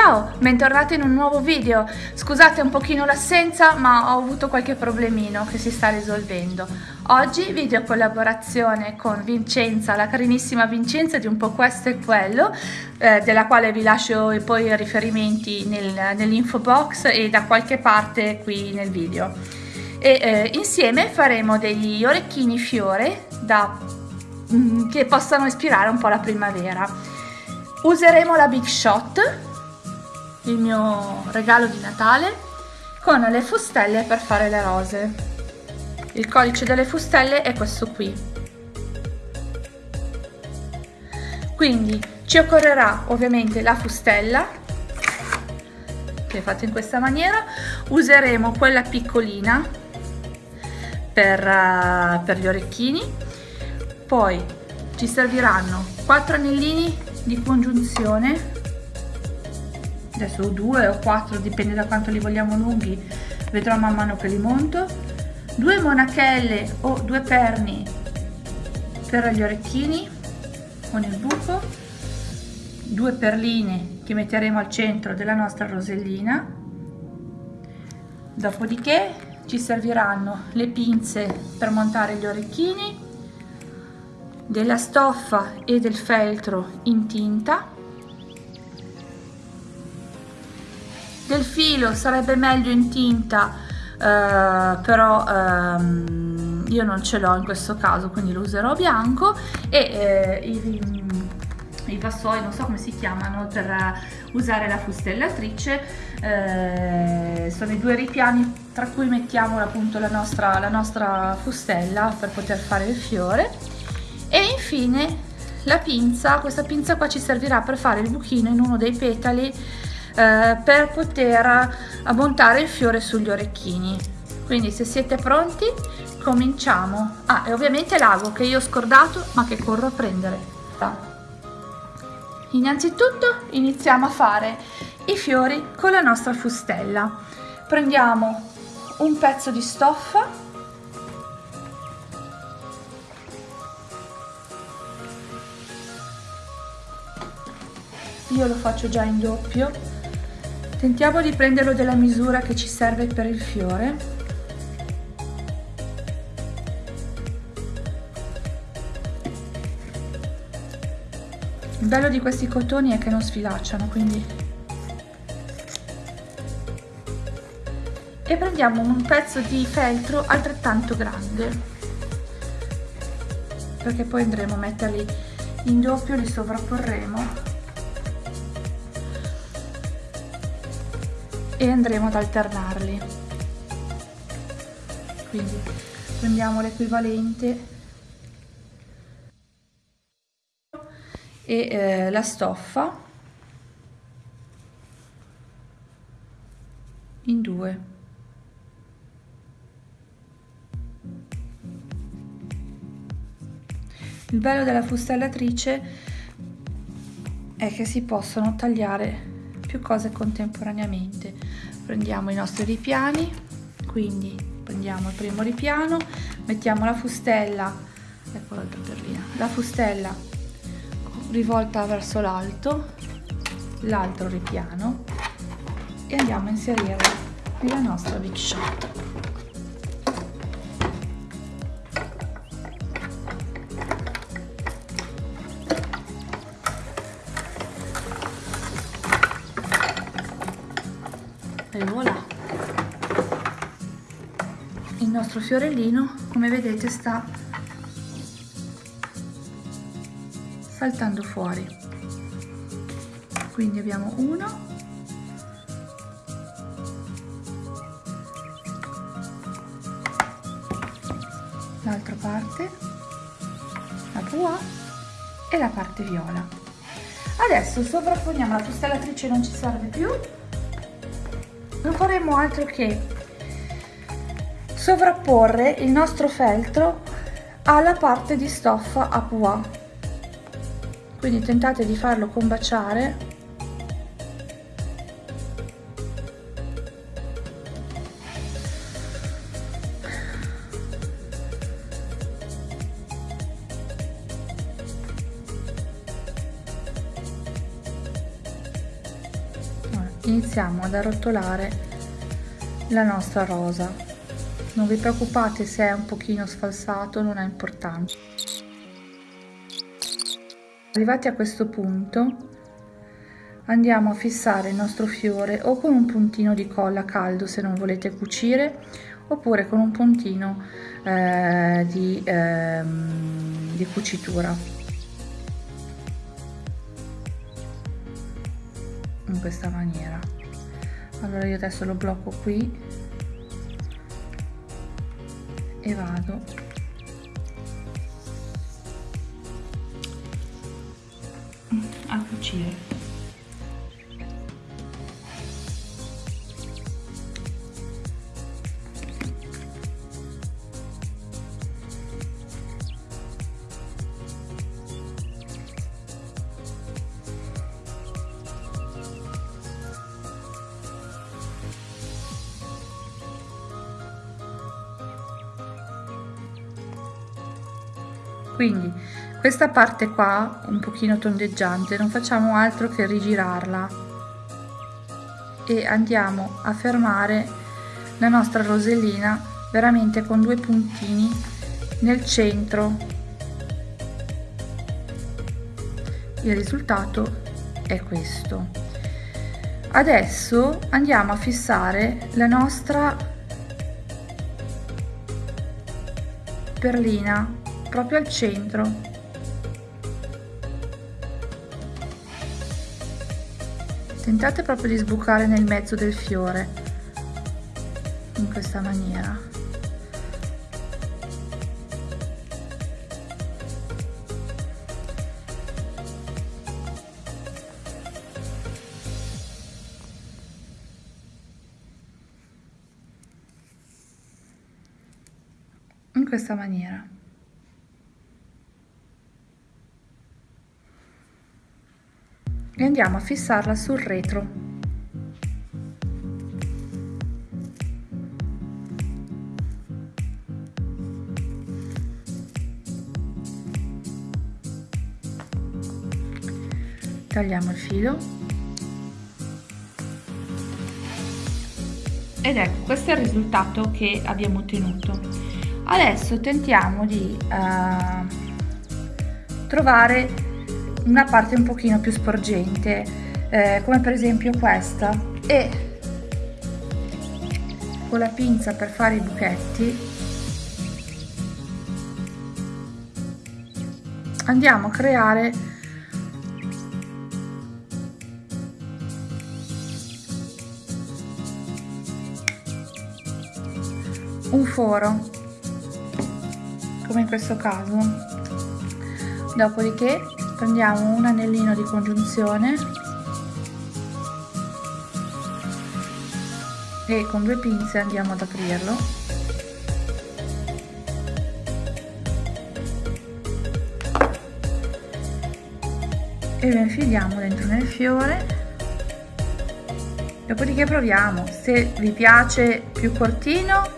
Ciao, bentornati in un nuovo video. Scusate un pochino l'assenza, ma ho avuto qualche problemino che si sta risolvendo. Oggi video collaborazione con Vincenza, la carinissima Vincenza di un po' questo e quello, eh, della quale vi lascio poi i riferimenti nel, nell'info box e da qualche parte qui nel video. E eh, insieme faremo degli orecchini fiore da, mm, che possano ispirare un po' la primavera. Useremo la Big Shot il mio regalo di Natale con le fustelle per fare le rose. Il codice delle fustelle è questo qui. Quindi ci occorrerà ovviamente la fustella che è fatta in questa maniera, useremo quella piccolina per, uh, per gli orecchini, poi ci serviranno 4 anellini di congiunzione adesso due o quattro dipende da quanto li vogliamo lunghi vedrò man mano che li monto. Due monachelle o due perni per gli orecchini con il buco. Due perline che metteremo al centro della nostra rosellina. Dopodiché ci serviranno le pinze per montare gli orecchini della stoffa e del feltro in tinta del filo sarebbe meglio in tinta eh, però ehm, io non ce l'ho in questo caso quindi lo userò bianco e eh, i, i vassoi non so come si chiamano per usare la fustellatrice eh, sono i due ripiani tra cui mettiamo appunto la nostra, la nostra fustella per poter fare il fiore. E infine la pinza questa pinza qua ci servirà per fare il buchino in uno dei petali eh, per poter montare il fiore sugli orecchini. Quindi se siete pronti cominciamo. Ah e ovviamente l'ago che io ho scordato ma che corro a prendere. Innanzitutto iniziamo a fare i fiori con la nostra fustella. Prendiamo un pezzo di stoffa. Io lo faccio già in doppio Tentiamo di prenderlo della misura che ci serve per il fiore. Il bello di questi cotoni è che non sfilacciano, quindi... E prendiamo un pezzo di feltro altrettanto grande, perché poi andremo a metterli in doppio, li sovrapporremo e andremo ad alternarli. Quindi prendiamo l'equivalente e eh, la stoffa in due. Il bello della fustellatrice è che si possono tagliare più cose contemporaneamente. Prendiamo i nostri ripiani quindi prendiamo il primo ripiano mettiamo la fustella ecco la fustella rivolta verso l'alto l'altro ripiano e andiamo a inserirla nella nostra big shot e voilà il nostro fiorellino come vedete sta saltando fuori. Quindi abbiamo uno l'altra parte la pois e la parte viola. Adesso sovrapponiamo la fustellatrice non ci serve più non faremo altro che sovrapporre il nostro feltro alla parte di stoffa a pois quindi tentate di farlo combaciare iniziamo ad arrotolare la nostra rosa. Non vi preoccupate se è un pochino sfalsato non ha importanza. Arrivati a questo punto andiamo a fissare il nostro fiore o con un puntino di colla caldo se non volete cucire oppure con un puntino eh, di, eh, di cucitura in questa maniera. Allora io adesso lo blocco qui e vado. A cucire quindi questa parte qua un pochino tondeggiante non facciamo altro che rigirarla. E andiamo a fermare la nostra rosellina veramente con due puntini nel centro. Il risultato è questo. Adesso andiamo a fissare la nostra perlina proprio al centro. Tentate proprio di sbucare nel mezzo del fiore in questa maniera. In questa maniera e andiamo a fissarla sul retro. Tagliamo il filo ed ecco questo è il risultato che abbiamo ottenuto. Adesso tentiamo di uh, trovare una parte un pochino più sporgente eh, come per esempio questa. E con la pinza per fare i buchetti andiamo a creare un foro come in questo caso. Dopodiché prendiamo un anellino di congiunzione. E con due pinze andiamo ad aprirlo. E lo infiliamo dentro nel fiore. Dopodiché proviamo. Se vi piace più cortino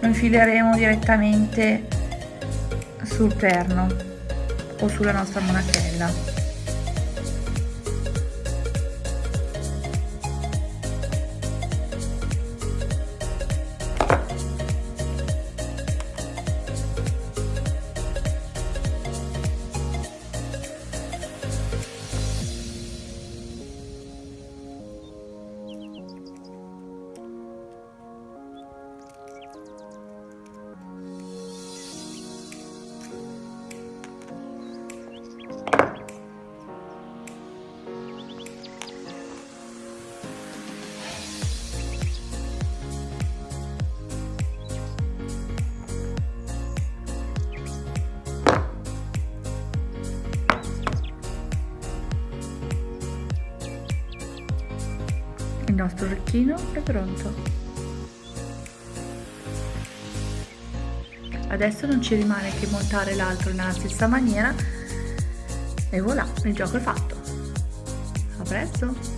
lo infileremo direttamente sul perno o sulla nostra monachella nostro orecchino è pronto. Adesso non ci rimane che montare l'altro nella stessa maniera e voilà, il gioco è fatto. A presto!